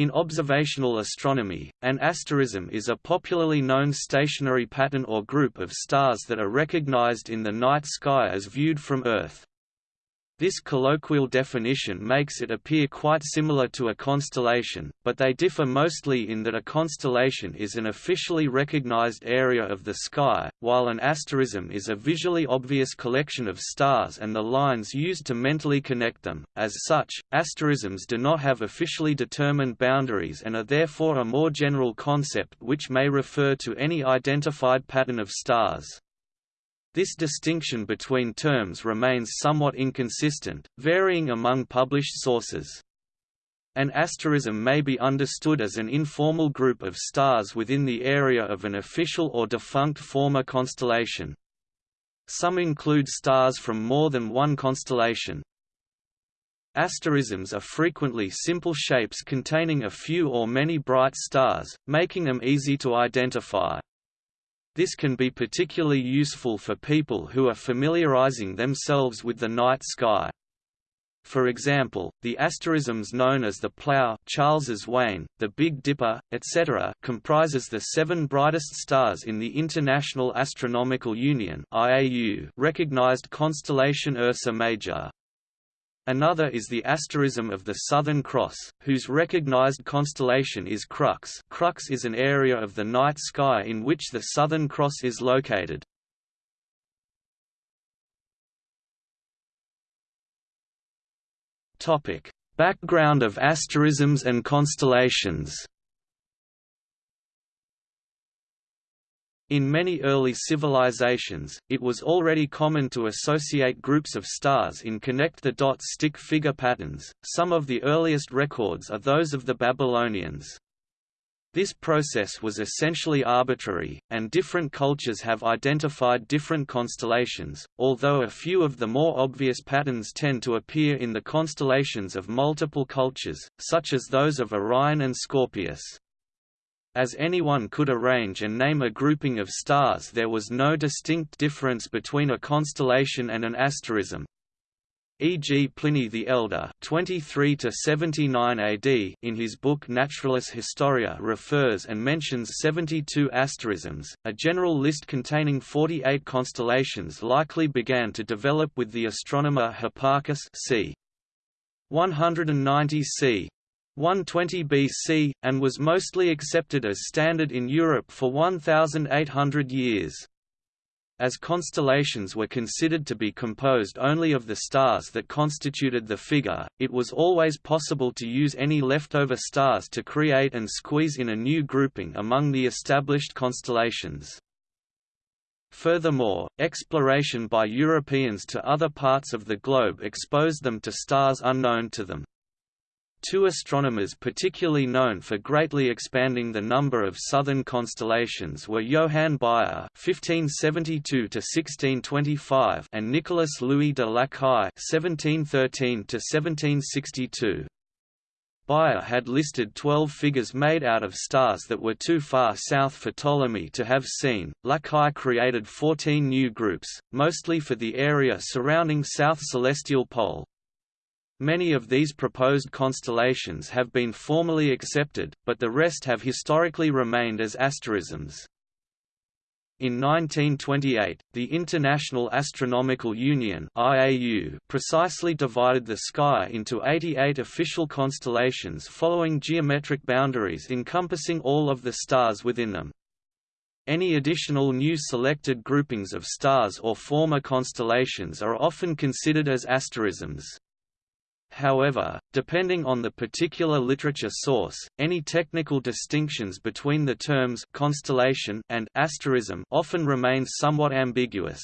In observational astronomy, an asterism is a popularly known stationary pattern or group of stars that are recognized in the night sky as viewed from Earth. This colloquial definition makes it appear quite similar to a constellation, but they differ mostly in that a constellation is an officially recognized area of the sky, while an asterism is a visually obvious collection of stars and the lines used to mentally connect them. As such, asterisms do not have officially determined boundaries and are therefore a more general concept which may refer to any identified pattern of stars. This distinction between terms remains somewhat inconsistent, varying among published sources. An asterism may be understood as an informal group of stars within the area of an official or defunct former constellation. Some include stars from more than one constellation. Asterisms are frequently simple shapes containing a few or many bright stars, making them easy to identify. This can be particularly useful for people who are familiarizing themselves with the night sky. For example, the asterisms known as the Plough, Charles's Wain, the Big Dipper, etc., comprises the seven brightest stars in the International Astronomical Union (IAU) recognized constellation Ursa Major. Another is the asterism of the Southern Cross, whose recognized constellation is Crux Crux is an area of the night sky in which the Southern Cross is located. Background of asterisms and constellations In many early civilizations, it was already common to associate groups of stars in connect-the-dots stick-figure patterns, some of the earliest records are those of the Babylonians. This process was essentially arbitrary, and different cultures have identified different constellations, although a few of the more obvious patterns tend to appear in the constellations of multiple cultures, such as those of Orion and Scorpius. As anyone could arrange and name a grouping of stars there was no distinct difference between a constellation and an asterism. E.g. Pliny the Elder 23 AD in his book Naturalis Historia refers and mentions 72 asterisms. A general list containing 48 constellations likely began to develop with the astronomer Hipparchus c. 190 c. 120 BC, and was mostly accepted as standard in Europe for 1,800 years. As constellations were considered to be composed only of the stars that constituted the figure, it was always possible to use any leftover stars to create and squeeze in a new grouping among the established constellations. Furthermore, exploration by Europeans to other parts of the globe exposed them to stars unknown to them. Two astronomers particularly known for greatly expanding the number of southern constellations were Johann Bayer (1572–1625) and Nicolas Louis de Lacaille (1713–1762). Bayer had listed 12 figures made out of stars that were too far south for Ptolemy to have seen. Lacaille created 14 new groups, mostly for the area surrounding South Celestial Pole. Many of these proposed constellations have been formally accepted, but the rest have historically remained as asterisms. In 1928, the International Astronomical Union (IAU) precisely divided the sky into 88 official constellations following geometric boundaries encompassing all of the stars within them. Any additional new selected groupings of stars or former constellations are often considered as asterisms. However, depending on the particular literature source, any technical distinctions between the terms constellation and asterism often remain somewhat ambiguous.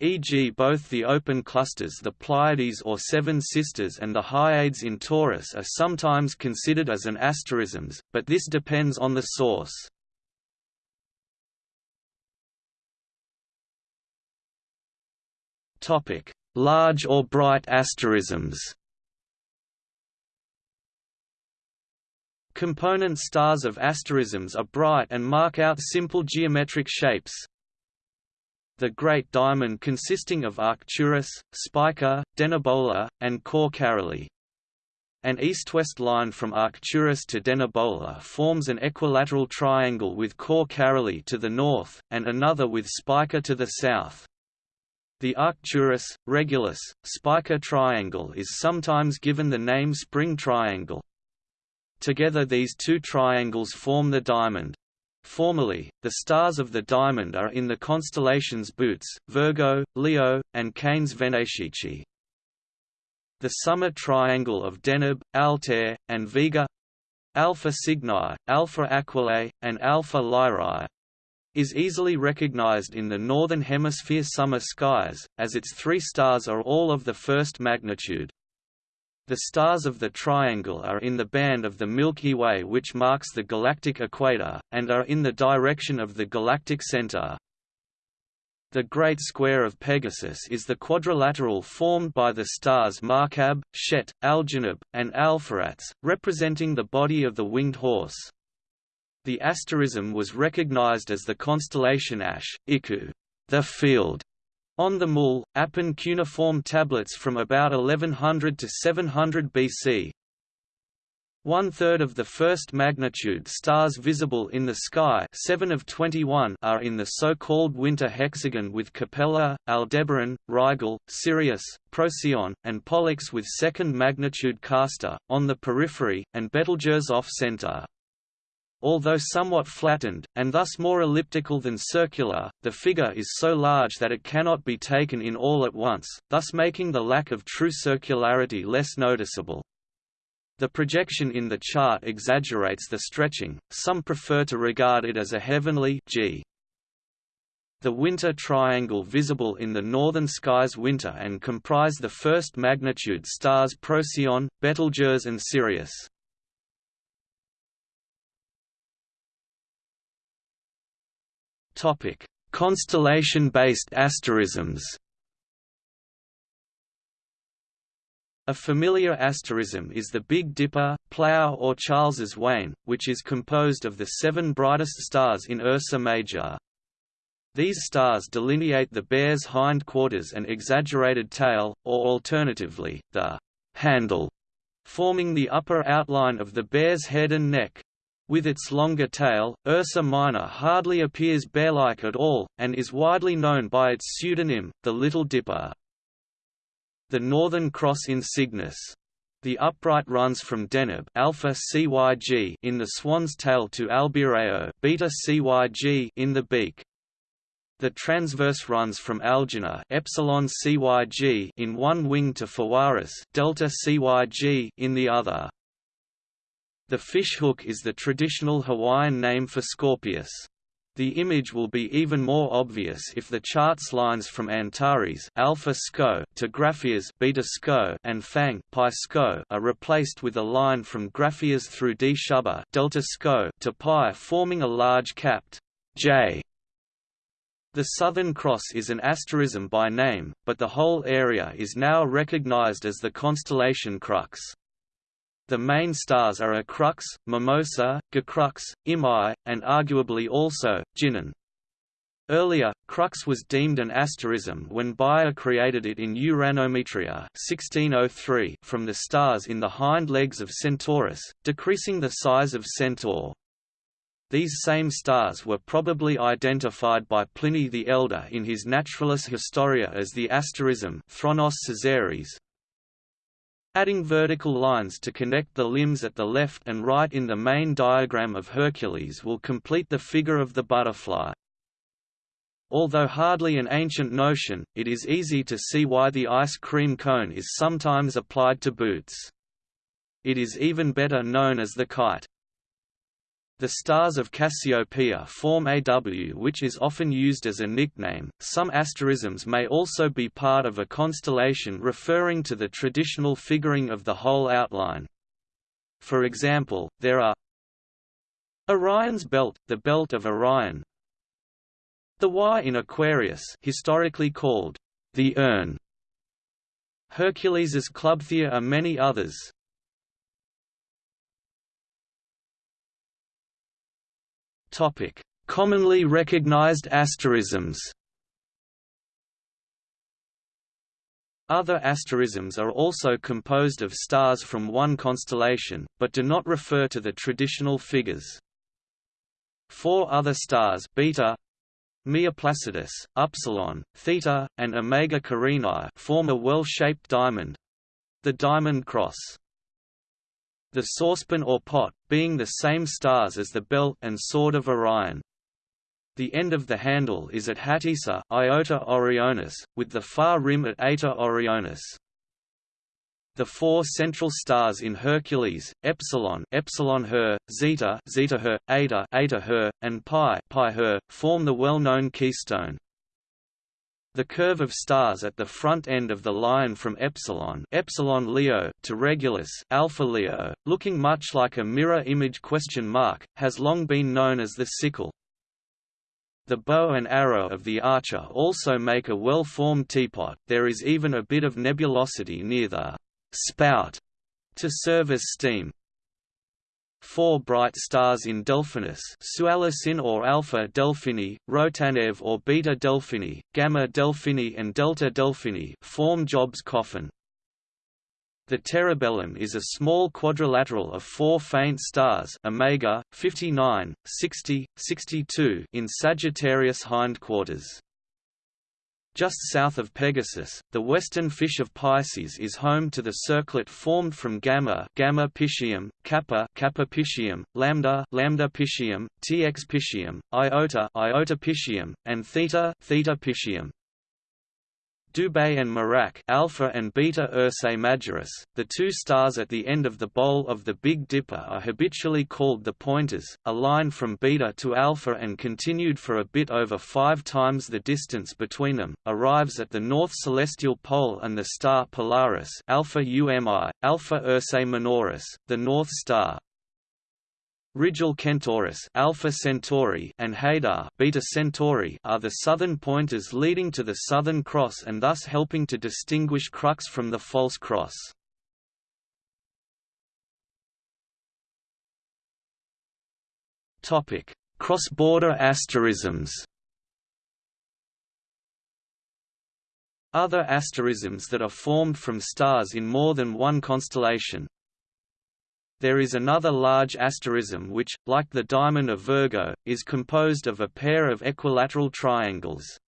E.g. both the open clusters the Pleiades or Seven Sisters and the Hyades in Taurus are sometimes considered as an asterisms, but this depends on the source. Large or bright asterisms Component stars of asterisms are bright and mark out simple geometric shapes. The Great Diamond consisting of Arcturus, Spica, Denebola, and Cor Caroli. An east-west line from Arcturus to Denebola forms an equilateral triangle with Cor Caroli to the north, and another with Spica to the south. The Arcturus, Regulus, Spica triangle is sometimes given the name spring triangle. Together these two triangles form the diamond. Formally, the stars of the diamond are in the constellations Bootes, Virgo, Leo, and Canes Venatici. The summer triangle of Deneb, Altair, and Vega Alpha Cygni, Alpha Aquilae, and Alpha Lyrae is easily recognized in the Northern Hemisphere summer skies, as its three stars are all of the first magnitude. The stars of the triangle are in the band of the Milky Way which marks the galactic equator, and are in the direction of the galactic center. The Great Square of Pegasus is the quadrilateral formed by the stars Markab, Shet, Algenib, and Alpheratz, representing the body of the winged horse. The asterism was recognized as the constellation Ash, Iku, the field, on the Mul, Apen cuneiform tablets from about 1100 to 700 BC. One-third of the first magnitude stars visible in the sky 7 of 21 are in the so-called winter hexagon with Capella, Aldebaran, Rigel, Sirius, Procyon, and Pollux with second magnitude Castor, on the periphery, and Betelgeuse off-center. Although somewhat flattened, and thus more elliptical than circular, the figure is so large that it cannot be taken in all at once, thus making the lack of true circularity less noticeable. The projection in the chart exaggerates the stretching, some prefer to regard it as a heavenly G. The winter triangle visible in the northern skies winter and comprise the first magnitude stars Procyon, Betelgeuse and Sirius. Constellation-based asterisms. A familiar asterism is the Big Dipper, Plough or Charles's Wain, which is composed of the seven brightest stars in Ursa Major. These stars delineate the bear's hindquarters and exaggerated tail, or alternatively, the handle, forming the upper outline of the bear's head and neck. With its longer tail, Ursa Minor hardly appears bear-like at all, and is widely known by its pseudonym, the Little Dipper. The Northern Cross in Cygnus. The upright runs from Deneb alpha CYG in the swan's tail to Albireo beta CYG in the beak. The transverse runs from Aljanah epsilon CYG in one wing to Fawaris delta CYG in the other. The fishhook is the traditional Hawaiian name for Scorpius. The image will be even more obvious if the chart's lines from Antares alpha SCO to Graffias beta SCO and Fang pi SCO are replaced with a line from Graffias through Dschubba delta SCO to Pi forming a large capped J. The Southern Cross is an asterism by name, but the whole area is now recognized as the constellation Crux. The main stars are Crux, Mimosa, Gacrux, Imai, and arguably also, Ginan. Earlier, Crux was deemed an asterism when Bayer created it in Uranometria 1603 from the stars in the hind legs of Centaurus, decreasing the size of Centaur. These same stars were probably identified by Pliny the Elder in his Naturalis Historia as the asterism Thronos Caesaris, Adding vertical lines to connect the limbs at the left and right in the main diagram of Hercules will complete the figure of the butterfly. Although hardly an ancient notion, it is easy to see why the ice cream cone is sometimes applied to Bootes. It is even better known as the kite. The stars of Cassiopeia form AW which is often used as a nickname. Some asterisms may also be part of a constellation referring to the traditional figuring of the whole outline. For example, there are Orion's belt, the belt of Orion. The Y in Aquarius, historically called the urn. Hercules's clubthea are many others. Topic: Commonly recognized asterisms. Other asterisms are also composed of stars from one constellation, but do not refer to the traditional figures. Four other stars beta, Miaplacidus, Upsilon, Theta, and Omega Carinae form a well-shaped diamond—the Diamond Cross. The saucepan or pot, being the same stars as the belt and sword of Orion. The end of the handle is at Hatysa Iota Orionis, with the far rim at Eta Orionis. The four central stars in Hercules, Epsilon, Epsilon Her, Zeta, Zeta Her, Eta, Eta Her, and Pi, Pi Her, form the well-known keystone. The curve of stars at the front end of the line from Epsilon, Epsilon Leo to Regulus, Alpha Leo, looking much like a mirror image question mark, has long been known as the sickle. The bow and arrow of the archer also make a well-formed teapot, there is even a bit of nebulosity near the spout to serve as steam. Four bright stars in Delphinus Sualocin or Alpha Delphini, Rotanev or Beta Delphini, Gamma Delphini and Delta Delphini form Job's coffin. The Terebellum is a small quadrilateral of four faint stars Omega, 59, 60, 62 in Sagittarius hindquarters. Just south of Pegasus, the western fish of Pisces is home to the circlet formed from Gamma, Gamma Piscium, Kappa, Kappa Piscium, Lambda, Lambda Piscium, Tx Piscium, Iota, Iota Piscium, and Theta, Theta Piscium. Dubhe and Merak Alpha and Beta Ursae Majoris, the two stars at the end of the bowl of the Big Dipper are habitually called the pointers, a line from Beta to Alpha and continued for a bit over five times the distance between them, arrives at the north celestial pole and the star Polaris Alpha UMI, Alpha Ursae Minoris, the North Star. Rigil Kentaurus Alpha Centauri and Hadar Beta Centauri are the southern pointers leading to the Southern Cross and thus helping to distinguish Crux from the false cross. Topic: Cross-border asterisms. Other asterisms that are formed from stars in more than one constellation, there is another large asterism which, like the diamond of Virgo, is composed of a pair of equilateral triangles.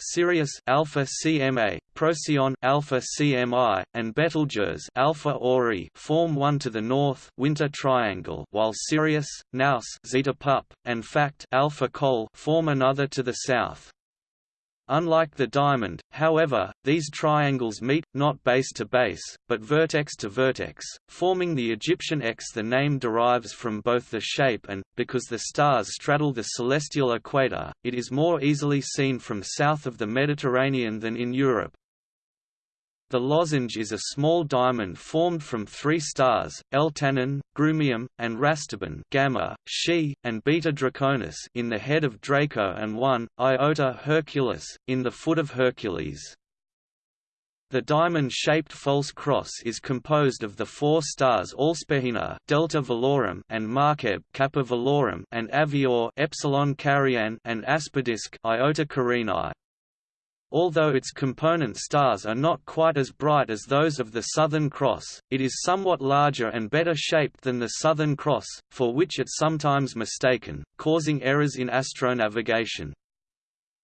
Sirius Alpha CMA, Procyon Alpha CMI, and Betelgeuse Alpha Ori form one to the north winter triangle, while Sirius, Naos Zeta Pup, and Phact Alpha Col form another to the south. Unlike the diamond, however, these triangles meet, not base to base, but vertex to vertex, forming the Egyptian X. The name derives from both the shape and, because the stars straddle the celestial equator, it is more easily seen from south of the Mediterranean than in Europe. The lozenge is a small diamond formed from three stars, Eltanin, Grumium, and Rastaban Gamma, Xi, and Beta Draconis in the head of Draco and one, Iota Herculis, in the foot of Hercules. The diamond-shaped false cross is composed of the four stars Alsephina Delta Velorum and Markeb Kappa Velorum and Avior Epsilon Carinae and Aspidiske Iota Carinae. Although its component stars are not quite as bright as those of the Southern Cross, it is somewhat larger and better shaped than the Southern Cross, for which it sometimes mistaken, causing errors in astronavigation.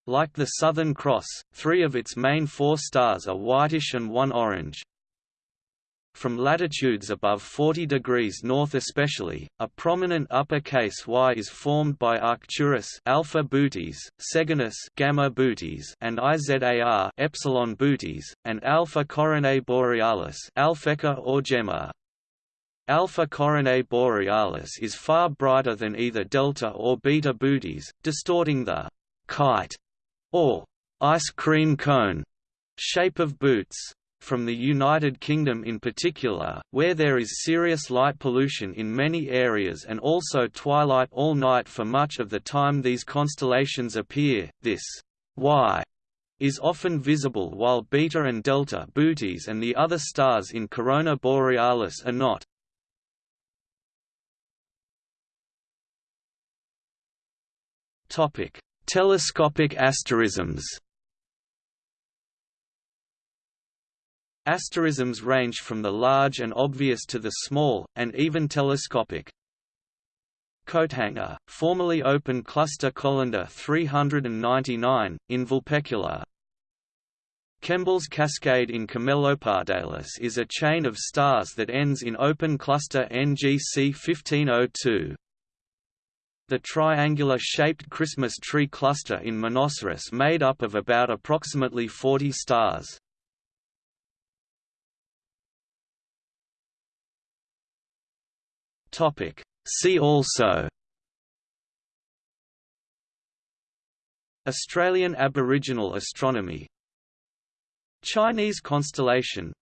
Like the Southern Cross, three of its main four stars are whitish and one orange. From latitudes above 40 degrees north especially, a prominent uppercase Y is formed by Arcturus alpha Bootes, Seginus gamma Bootes, and Izar epsilon Bootes, and Alpha Coronae Borealis Alphecca or Gemma. Alpha Coronae Borealis is far brighter than either Delta or Beta Bootes, distorting the kite or ice cream cone shape of Bootes from the United Kingdom in particular, where there is serious light pollution in many areas and also twilight all night for much of the time these constellations appear, this Y is often visible while Beta and Delta Bootes and the other stars in Corona Borealis are not. Telescopic asterisms Asterisms range from the large and obvious to the small, and even telescopic. Coathanger, formerly open cluster Collinder 399, in Vulpecula. Kemble's cascade in Camelopardalis is a chain of stars that ends in open cluster NGC 1502. The triangular-shaped Christmas tree cluster in Monoceros made up of about approximately 40 stars. See also Australian Aboriginal astronomy Chinese constellation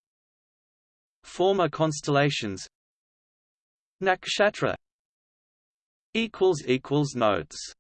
Former constellations Nakshatra Notes